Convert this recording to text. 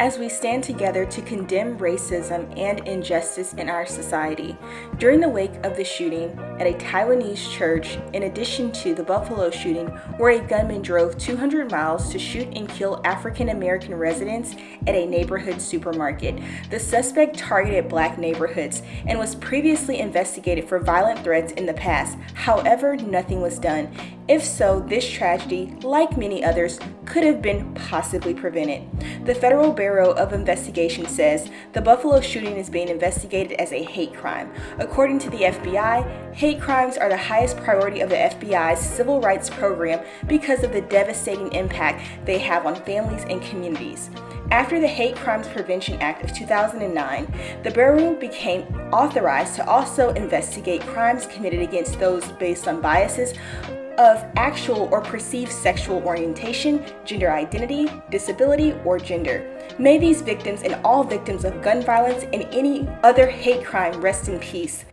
as we stand together to condemn racism and injustice in our society. During the wake of the shooting at a Taiwanese church, in addition to the Buffalo shooting, where a gunman drove 200 miles to shoot and kill African American residents at a neighborhood supermarket, the suspect targeted black neighborhoods and was previously investigated for violent threats in the past. However, nothing was done. If so, this tragedy, like many others, could have been possibly prevented. The Federal Bureau of Investigation says the Buffalo shooting is being investigated as a hate crime. According to the FBI, hate crimes are the highest priority of the FBI's civil rights program because of the devastating impact they have on families and communities. After the Hate Crimes Prevention Act of 2009, the Bureau became authorized to also investigate crimes committed against those based on biases of actual or perceived sexual orientation, gender identity, disability, or gender. May these victims and all victims of gun violence and any other hate crime rest in peace.